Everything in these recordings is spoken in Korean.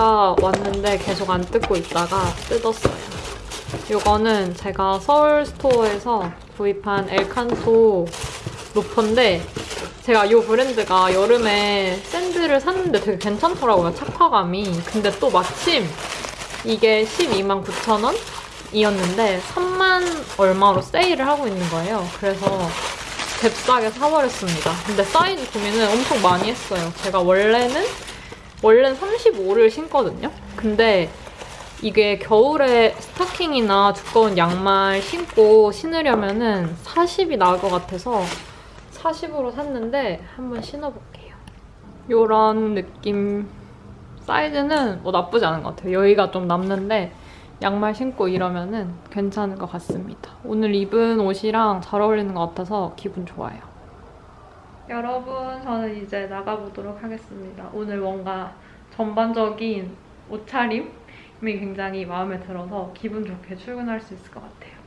택배가 왔는데 계속 안 뜯고 있다가 뜯었어요. 이거는 제가 서울 스토어에서 구입한 엘칸토 로퍼인데 제가 이 브랜드가 여름에 샌들을 샀는데 되게 괜찮더라고요, 착화감이. 근데 또 마침 이게 12만 9천 원이었는데 3만 얼마로 세일을 하고 있는 거예요. 그래서 잽싸게 사버렸습니다. 근데 사이즈 고민을 엄청 많이 했어요. 제가 원래는 원래는 35를 신거든요. 근데 이게 겨울에 스타킹이나 두꺼운 양말 신고 신으려면 은 40이 나을 것 같아서 40으로 샀는데 한번 신어볼게요. 이런 느낌 사이즈는 뭐 나쁘지 않은 것 같아요. 여기가 좀 남는데 양말 신고 이러면 은 괜찮은 것 같습니다. 오늘 입은 옷이랑 잘 어울리는 것 같아서 기분 좋아요. 여러분, 저는 이제 나가보도록 하겠습니다. 오늘 뭔가 전반적인 옷차림이 굉장히 마음에 들어서 기분 좋게 출근할 수 있을 것 같아요.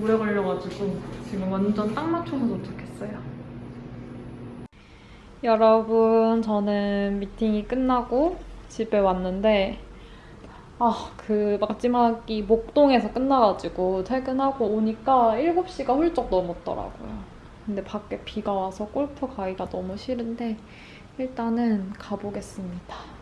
오래 걸려가지고 지금 완전 딱 맞춰서 도착했어요. 여러분 저는 미팅이 끝나고 집에 왔는데 아 그 마지막이 목동에서 끝나가지고 퇴근하고 오니까 7시가 훌쩍 넘었더라고요. 근데 밖에 비가 와서 골프 가기가 너무 싫은데 일단은 가보겠습니다.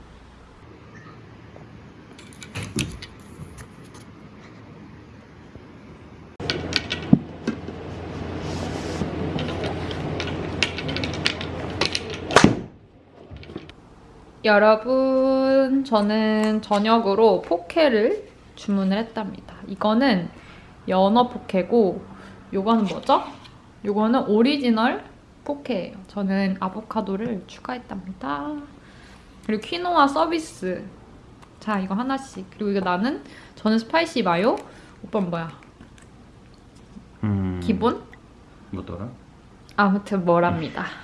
여러분, 저는 저녁으로 포케를 주문을 했답니다. 이거는 연어 포케고, 요거는 뭐죠? 요거는 오리지널 포케예요. 저는 아보카도를 추가했답니다. 그리고 퀴노아 서비스. 자, 이거 하나씩. 그리고 이거 나는, 저는 spicy mayo. 오빠는 뭐야? 음, 기본? 뭐더라? 아무튼 뭐랍니다.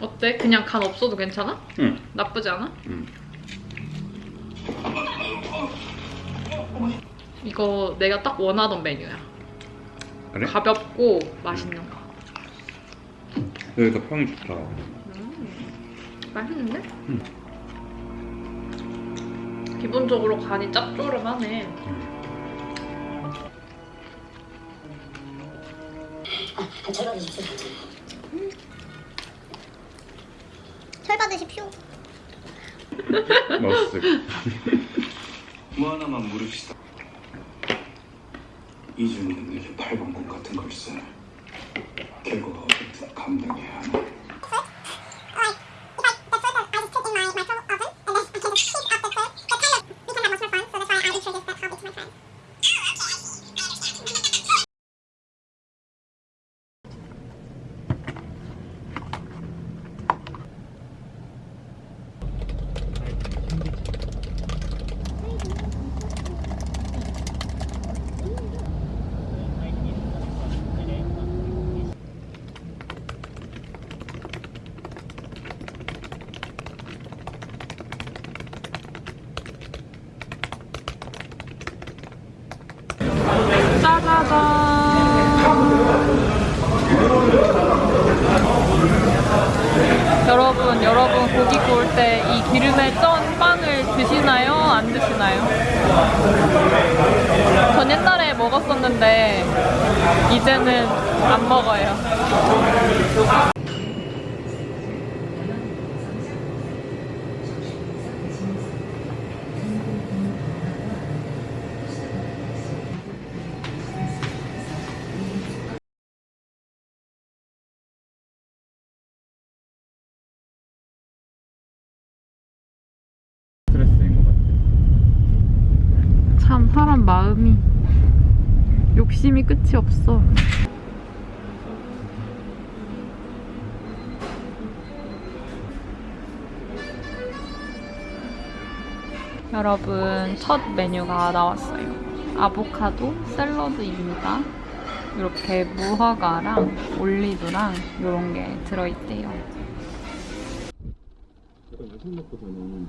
어때? 그냥 간 없어도 괜찮아? 응. 나쁘지 않아? 응. 이거 내가 딱 원하던 메뉴야. 그래? 가볍고 맛있는 거. 여기가 평이 좋다. 맛있는데? 응. 기본적으로 간이 짭조름하네. 철 받으십시오. 맛있어. 뭐 하나만 물읍시다. 이준이는 내게 팔방공 같은 걸써. 결과가 어떻든 감당해야 하나. 짜자잔. 여러분, 여러분 고기 구울 때 이 기름에 쩐 빵을 드시나요? 안 드시나요? 전 옛날에 먹었었는데 이제는 안 먹어요. 사람 마음이 욕심이 끝이 없어. 여러분 첫 메뉴가 나왔어요. 아보카도 샐러드입니다. 이렇게 무화과랑 올리브랑 이런 게 들어있대요. 약간 야식 먹고서는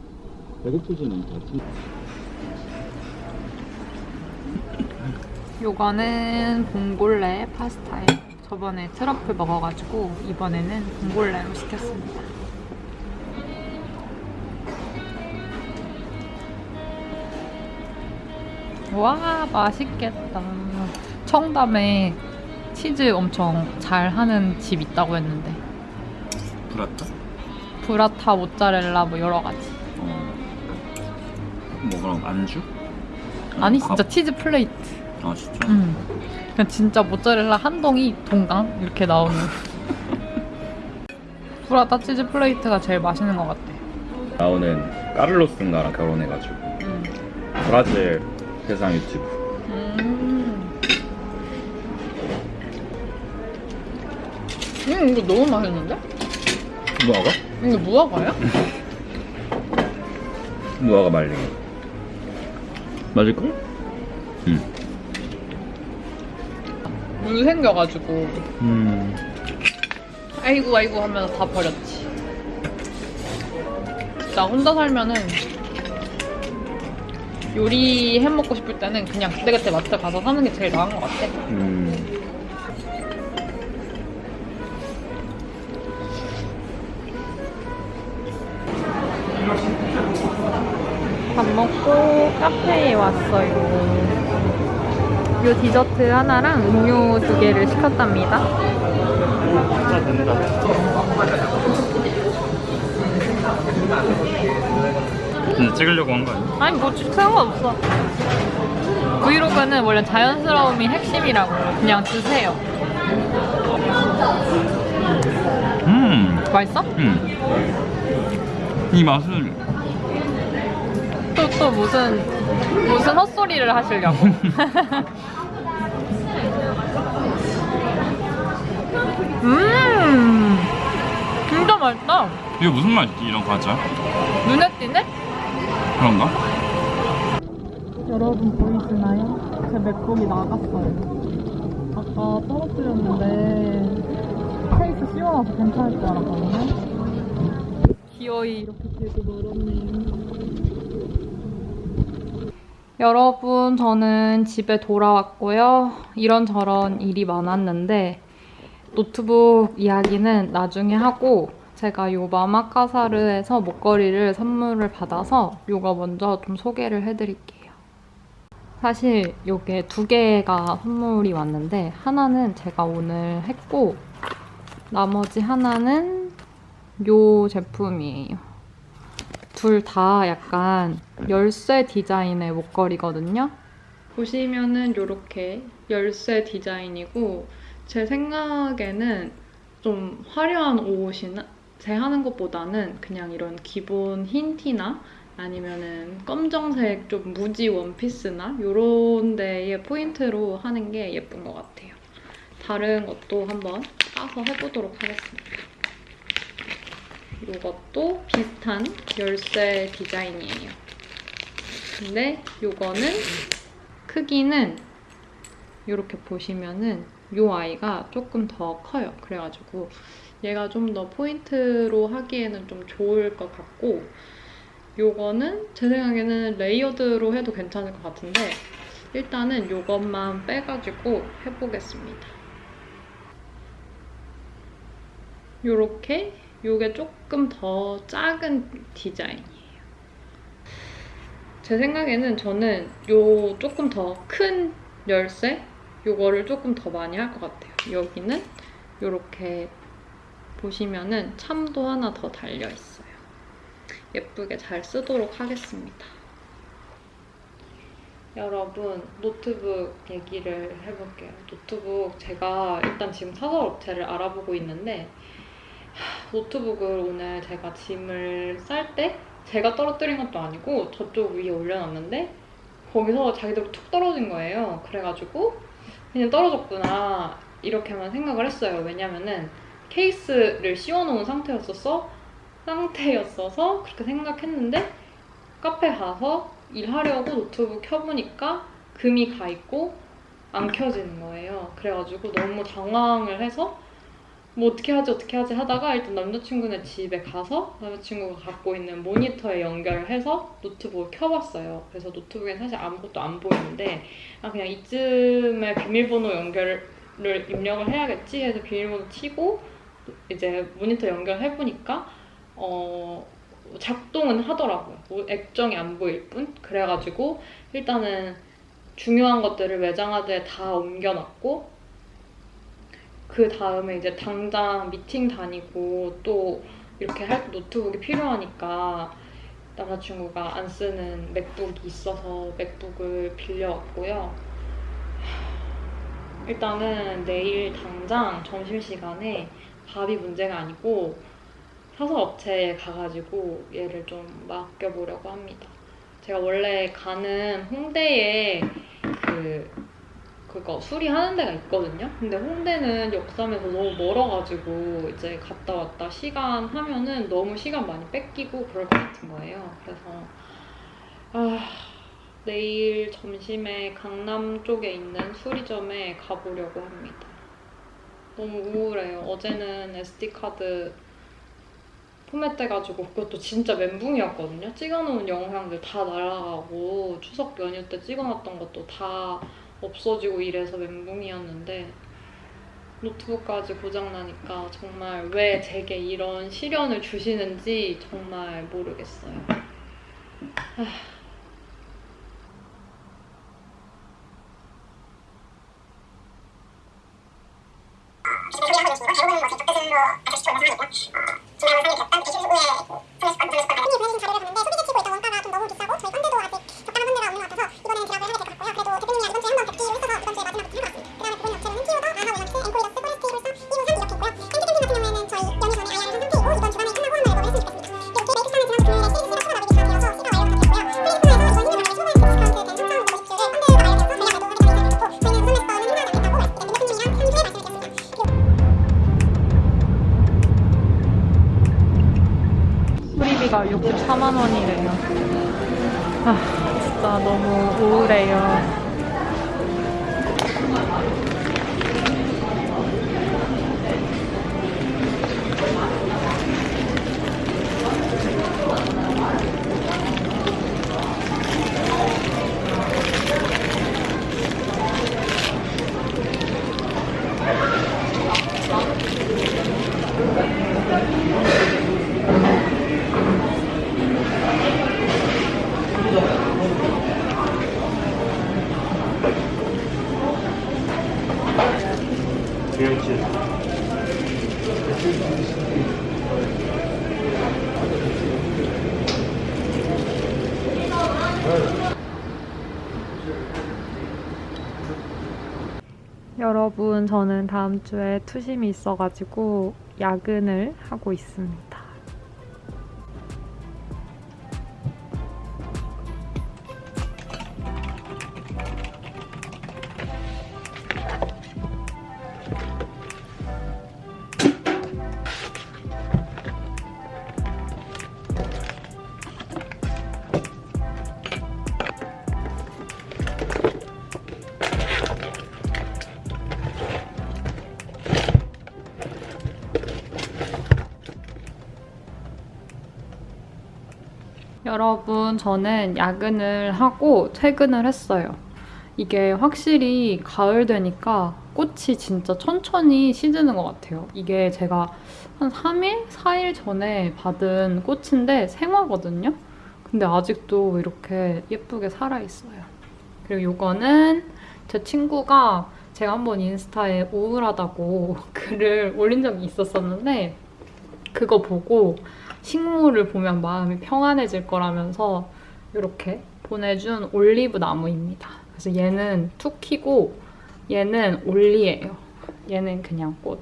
배고프진 않다. 요거는 봉골레 파스타예요. 저번에 트러플 먹어가지고 이번에는 봉골레로 시켰습니다. 와 맛있겠다. 청담에 치즈 엄청 잘 하는 집 있다고 했는데 부라타? 브라타 모짜렐라 뭐 여러 가지. 뭐 그럼 안주? 아니 진짜 치즈 plate. 아 진짜? 음. 그냥 진짜 모짜렐라 한 덩이 동강 이렇게 나오는 브라타 치즈 plate가 제일 맛있는 것 같아. 나오는 까를로스인가랑 결혼해가지고 음. 브라질 대상 유튜브 음. 음 이거 너무 맛있는데? 무화과? 이거 무화과야? 무화과 말린 거 맞을걸? 응 물 생겨가지고 음. 아이고 아이고 하면서 다 버렸지. 나 혼자 살면은 요리 해 먹고 싶을 때는 그냥 그때그때 마트 가서 사는 게 제일 나은 것 같아. 음. 밥 먹고 카페에 왔어요. 요 디저트 하나랑 음료 두 개를 시켰답니다. 근데 찍으려고 한 거 아니야? 아니 뭐 상관없어. 브이로그는 원래 자연스러움이 핵심이라고 그냥 드세요. 음. 맛있어? 음. 이 맛은 또또 무슨 무슨 헛소리를 하시려고? 음 진짜 맛있다. 이게 무슨 맛이지 이런 과자? 눈에 띄네? 그런가? 여러분 보이시나요? 제 맥북이 나갔어요. 아까 떨어뜨렸는데 케이스 씌워놔서 괜찮을 줄 알았거든요. 기어이 이렇게 되고 멀었네요. 여러분, 저는 집에 돌아왔고요. 이런저런 일이 많았는데 노트북 이야기는 나중에 하고 제가 요 마마카사르에서 목걸이를 선물을 받아서 요거 먼저 좀 소개를 해드릴게요. 사실 요게 두 개가 선물이 왔는데 하나는 제가 오늘 했고 나머지 하나는 요 제품이에요. 둘 다 약간 열쇠 디자인의 목걸이거든요. 보시면은 요렇게 열쇠 디자인이고 제 생각에는 좀 화려한 옷이나 제 하는 것보다는 그냥 이런 기본 흰 티나 아니면은 검정색 좀 무지 원피스나 요런 데에 포인트로 하는 게 예쁜 것 같아요. 다른 것도 한번 까서 해보도록 하겠습니다. 이것도 비슷한 열쇠 디자인이에요. 근데 요거는 크기는 이렇게 보시면은 요 아이가 조금 더 커요. 그래가지고 얘가 좀 더 포인트로 하기에는 좀 좋을 것 같고 요거는 제 생각에는 layered로 해도 괜찮을 것 같은데 일단은 요것만 빼가지고 해보겠습니다. 요렇게 요게 조금 더 작은 디자인이에요. 제 생각에는 저는 요 조금 더 큰 열쇠 요거를 조금 더 많이 할 것 같아요. 여기는 요렇게 보시면은 참도 하나 더 달려 있어요. 예쁘게 잘 쓰도록 하겠습니다. 여러분 노트북 얘기를 해볼게요. 노트북 제가 일단 지금 사설 업체를 알아보고 있는데 하, 노트북을 오늘 제가 짐을 쌀 때 제가 떨어뜨린 것도 아니고 저쪽 위에 올려놨는데 거기서 자기들 툭 떨어진 거예요. 그래가지고 그냥 떨어졌구나 이렇게만 생각을 했어요. 왜냐면은 케이스를 씌워놓은 상태였었어 상태였어서 그렇게 생각했는데 카페 가서 일하려고 노트북 켜보니까 금이 가 있고 안 켜지는 거예요. 그래가지고 너무 당황을 해서 뭐 어떻게 하지 어떻게 하지 하다가 일단 남자친구네 집에 가서 남자친구가 갖고 있는 모니터에 연결해서 노트북을 켜봤어요. 그래서 노트북엔 사실 아무것도 안 보이는데 아 그냥 이쯤에 비밀번호 연결을 입력을 해야겠지 해서 비밀번호 치고 이제 모니터 연결해보니까 어 작동은 하더라고요. 뭐 액정이 안 보일 뿐. 그래가지고 일단은 중요한 것들을 외장하드에 다 옮겨놨고 그 다음에 이제 당장 미팅 다니고 또 이렇게 할 노트북이 필요하니까 남자친구가 안 쓰는 맥북이 있어서 맥북을 빌려왔고요. 일단은 내일 당장 점심시간에 밥이 문제가 아니고 사서 업체에 가가지고 얘를 좀 맡겨보려고 합니다. 제가 원래 가는 홍대에 그 그거 수리하는 데가 있거든요. 근데 홍대는 역삼에서 너무 멀어가지고 이제 갔다 왔다 시간 하면은 너무 시간 많이 뺏기고 그럴 것 같은 거예요. 그래서 아 내일 점심에 강남 쪽에 있는 수리점에 가보려고 합니다. 너무 우울해요. 어제는 SD 카드 포맷돼가지고 그것도 진짜 멘붕이었거든요. 찍어놓은 영상들 다 날아가고 추석 연휴 때 찍어놨던 것도 다 없어지고 이래서 멘붕이었는데 노트북까지 고장나니까 정말 왜 제게 이런 시련을 주시는지 정말 모르겠어요. 아, 수리비가 64만 원이래요. 아, 진짜 너무 우울해요. 여러분, 저는 다음 주에 투심이 있어가지고 야근을 하고 있습니다. 여러분, 저는 야근을 하고 퇴근을 했어요. 이게 확실히 가을 되니까 꽃이 진짜 천천히 시드는 것 같아요. 이게 제가 한 3일? 4일 전에 받은 꽃인데 생화거든요? 근데 아직도 이렇게 예쁘게 살아있어요. 그리고 이거는 제 친구가 제가 한번 인스타에 우울하다고 글을 올린 적이 있었었는데 그거 보고 식물을 보면 마음이 평안해질 거라면서 이렇게 보내준 올리브 나무입니다. 그래서 얘는 투키고 얘는 올리예요. 얘는 그냥 꽃.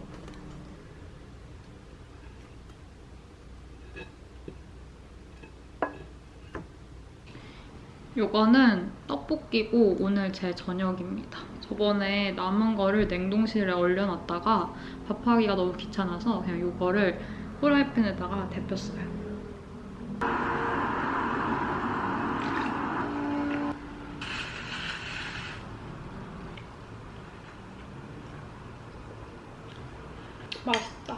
요거는 떡볶이고 오늘 제 저녁입니다. 저번에 남은 거를 냉동실에 얼려놨다가 밥하기가 너무 귀찮아서 그냥 요거를 프라이팬에다가 데폈어요. 맛있다.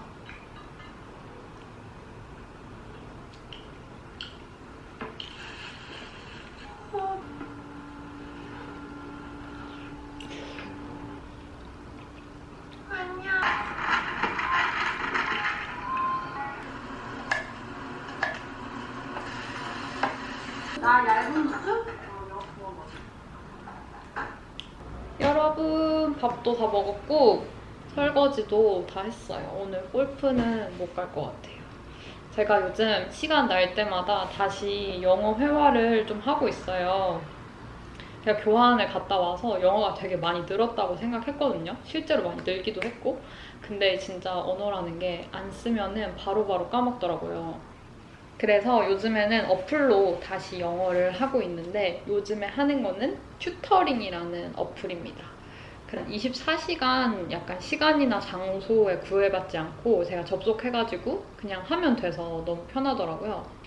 여러분 밥도 다 먹었고 설거지도 다 했어요. 오늘 골프는 못 갈 것 같아요. 제가 요즘 시간 날 때마다 다시 영어 회화를 좀 하고 있어요. 제가 교환을 갔다 와서 영어가 되게 많이 늘었다고 생각했거든요. 실제로 많이 늘기도 했고. 근데 진짜 언어라는 게 안 쓰면은 바로바로 까먹더라고요. 그래서 요즘에는 어플로 다시 영어를 하고 있는데 요즘에 하는 거는 튜터링이라는 어플입니다. 그냥 24시간 약간 시간이나 장소에 구애받지 않고 제가 접속해가지고 그냥 하면 돼서 너무 편하더라고요.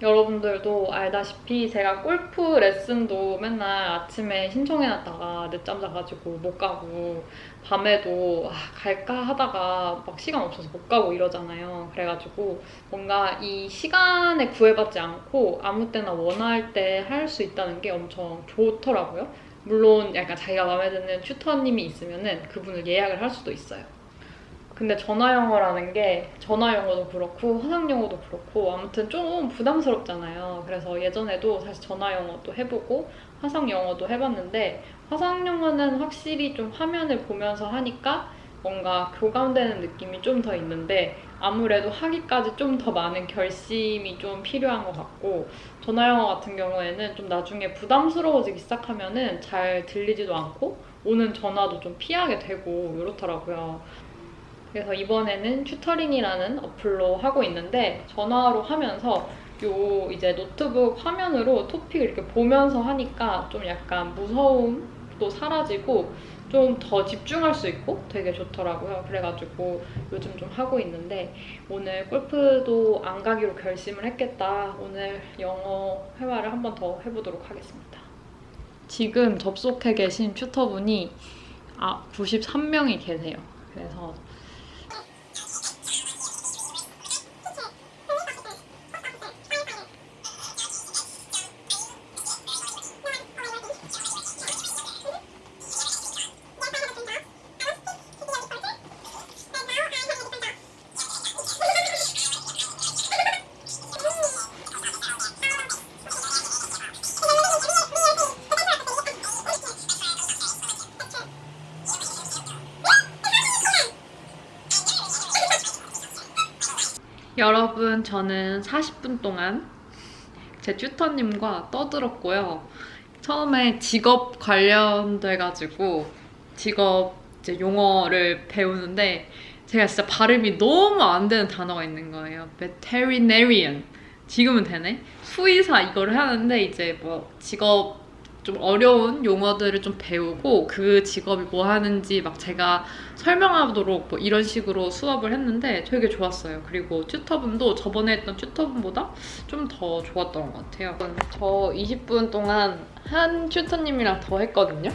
여러분들도 알다시피 제가 골프 레슨도 맨날 아침에 신청해놨다가 늦잠 자가지고 못 가고 밤에도 아, 갈까 하다가 막 시간 없어서 못 가고 이러잖아요. 그래가지고 뭔가 이 시간에 구애받지 않고 아무 때나 원할 때 할 수 있다는 게 엄청 좋더라고요. 물론 약간 자기가 마음에 드는 튜터님이 있으면은 그분을 예약을 할 수도 있어요. 근데 전화 영어라는 게 전화 영어도 그렇고 화상 영어도 그렇고 아무튼 좀 부담스럽잖아요. 그래서 예전에도 사실 전화 영어도 해보고 화상 영어도 해봤는데 화상 영어는 확실히 좀 화면을 보면서 하니까 뭔가 교감되는 느낌이 좀 더 있는데 아무래도 하기까지 좀 더 많은 결심이 좀 필요한 것 같고 전화 영어 같은 경우에는 좀 나중에 부담스러워지기 시작하면은 잘 들리지도 않고 오는 전화도 좀 피하게 되고 이렇더라고요. 그래서 이번에는 튜터링이라는 어플로 하고 있는데 전화로 하면서 요 이제 노트북 화면으로 토픽을 이렇게 보면서 하니까 좀 약간 무서움도 사라지고 좀 더 집중할 수 있고 되게 좋더라고요. 그래가지고 요즘 좀 하고 있는데 오늘 골프도 안 가기로 결심을 했겠다. 오늘 영어 회화를 한 번 더 해보도록 하겠습니다. 지금 접속해 계신 튜터분이 아 93명이 계세요. 그래서 저는 40분 동안 제 튜터님과 떠들었고요. 처음에 직업 관련돼가지고 직업 이제 용어를 배우는데 제가 진짜 발음이 너무 안 되는 단어가 있는 거예요. veterinarian. 지금은 되네. 수의사 이거를 하는데 이제 뭐 직업 좀 어려운 용어들을 좀 배우고 그 직업이 뭐 하는지 막 제가 설명하도록 뭐 이런 식으로 수업을 했는데 되게 좋았어요. 그리고 튜터분도 저번에 했던 튜터분보다 좀 더 좋았던 것 같아요. 저 20분 동안 한 튜터님이랑 더 했거든요.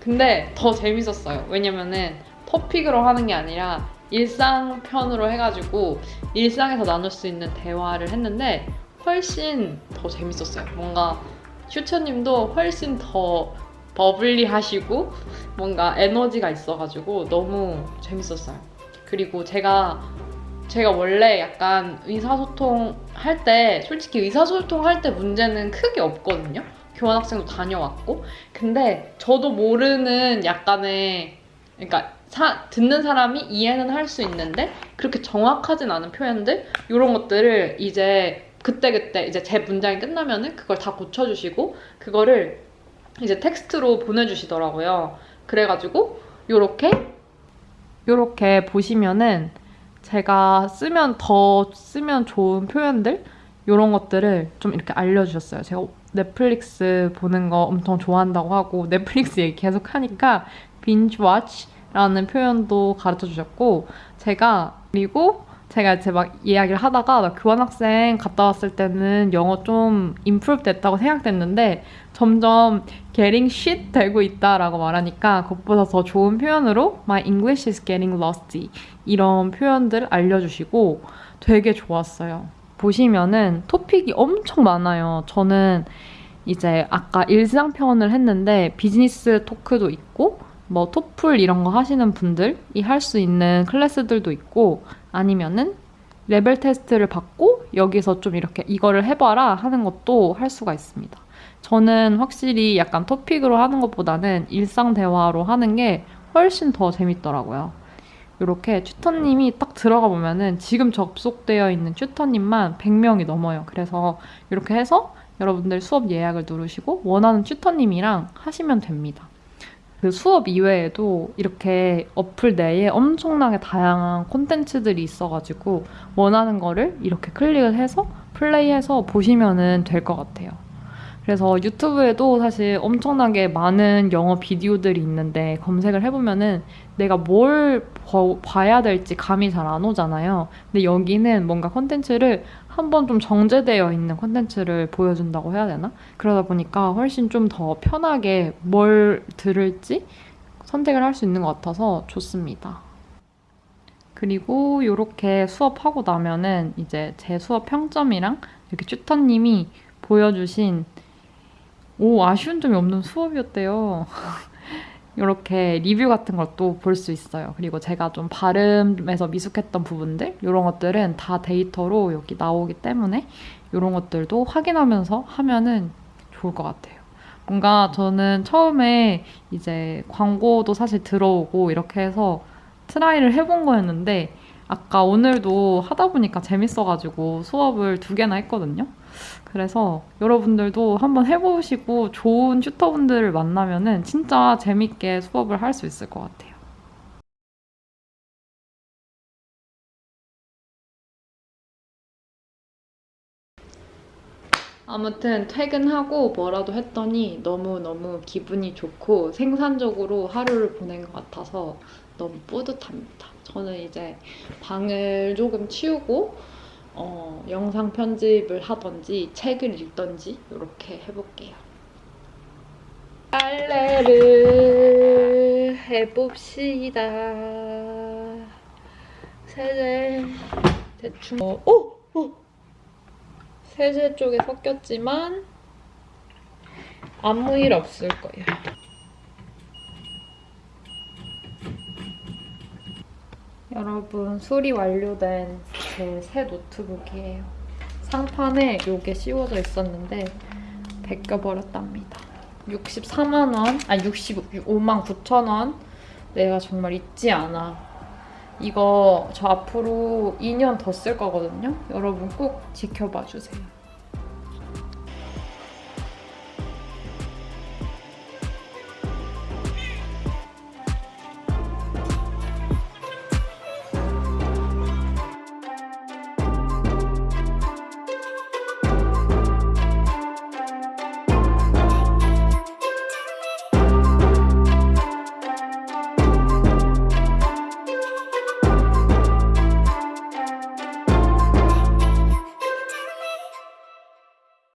근데 더 재밌었어요. 왜냐면은 토픽으로 하는 게 아니라 일상편으로 해가지고 일상에서 나눌 수 있는 대화를 했는데 훨씬 더 재밌었어요. 뭔가 슈처님도 훨씬 더 버블리하시고 뭔가 에너지가 있어가지고 너무 재밌었어요. 그리고 제가 제가 원래 약간 의사소통 할 때 솔직히 의사소통 할 때 문제는 크게 없거든요. 교환학생도 다녀왔고 근데 저도 모르는 약간의 그러니까 사- 듣는 사람이 이해는 할 수 있는데 그렇게 정확하진 않은 표현들 이런 것들을 이제 그때그때 이제 제 문장이 끝나면은 그걸 다 고쳐주시고 그거를 이제 텍스트로 보내주시더라고요. 그래가지고 요렇게 요렇게 보시면은 제가 쓰면 더 쓰면 좋은 표현들 이런 것들을 좀 이렇게 알려주셨어요. 제가 넷플릭스 보는 거 엄청 좋아한다고 하고 넷플릭스 얘기 계속 하니까 binge watch라는 표현도 가르쳐 주셨고 제가 그리고 제가 이제 막 이야기를 하다가 나 교환학생 갔다 왔을 때는 영어 좀 임프루브 됐다고 생각됐는데 점점 getting shit 되고 있다라고 말하니까 그것보다 더 좋은 표현으로 my English is getting rusty 이런 표현들 알려주시고 되게 좋았어요. 보시면은 토픽이 엄청 많아요. 저는 이제 아까 일상 표현을 했는데 비즈니스 talk도 있고 뭐 토플 이런 거 하시는 분들이 할 수 있는 클래스들도 있고 아니면은 레벨 테스트를 받고 여기서 좀 이렇게 이거를 해봐라 하는 것도 할 수가 있습니다. 저는 확실히 약간 토픽으로 하는 것보다는 일상 대화로 하는 게 훨씬 더 재밌더라고요. 이렇게 튜터님이 딱 들어가 보면은 지금 접속되어 있는 튜터님만 100명이 넘어요. 그래서 이렇게 해서 여러분들 수업 예약을 누르시고 원하는 튜터님이랑 하시면 됩니다. 그 수업 이외에도 이렇게 어플 내에 엄청나게 다양한 콘텐츠들이 있어가지고 원하는 거를 이렇게 클릭을 해서 플레이해서 보시면은 될것 같아요. 그래서 유튜브에도 사실 엄청나게 많은 영어 비디오들이 있는데 검색을 해보면은 내가 뭘 봐- 봐야 될지 감이 잘 안 오잖아요. 근데 여기는 뭔가 콘텐츠를 한번 좀 정제되어 있는 콘텐츠를 보여준다고 해야 되나? 그러다 보니까 훨씬 좀 더 편하게 뭘 들을지 선택을 할 수 있는 것 같아서 좋습니다. 그리고 이렇게 수업하고 나면은 이제 제 수업 평점이랑 이렇게 튜터님이 보여주신 오 아쉬운 점이 없는 수업이었대요. 이렇게 리뷰 같은 것도 볼 수 있어요. 그리고 제가 좀 발음에서 미숙했던 부분들 이런 것들은 다 데이터로 여기 나오기 때문에 이런 것들도 확인하면서 하면은 좋을 것 같아요. 뭔가 저는 처음에 이제 광고도 사실 들어오고 이렇게 해서 트라이를 해본 거였는데 아까 오늘도 하다 보니까 재밌어가지고 수업을 두 개나 했거든요. 그래서 여러분들도 한번 해보시고 좋은 튜터분들을 만나면은 진짜 재밌게 수업을 할 수 있을 것 같아요. 아무튼 퇴근하고 뭐라도 했더니 너무너무 기분이 좋고 생산적으로 하루를 보낸 것 같아서 너무 뿌듯합니다. 저는 이제 방을 조금 치우고 어, 영상 편집을 하던지 책을 읽던지 이렇게 해볼게요. 빨래를 해봅시다. 세제 대충 어, 오! 오! 세제 쪽에 섞였지만 아무 일 없을 거예요. 여러분 수리 완료된 제 새 노트북이에요. 상판에 이게 씌워져 있었는데 벗겨버렸답니다. 64만 원, 아 65만 9천 원. 내가 정말 잊지 않아. 이거 저 앞으로 2년 더 쓸 거거든요. 여러분 꼭 지켜봐 주세요.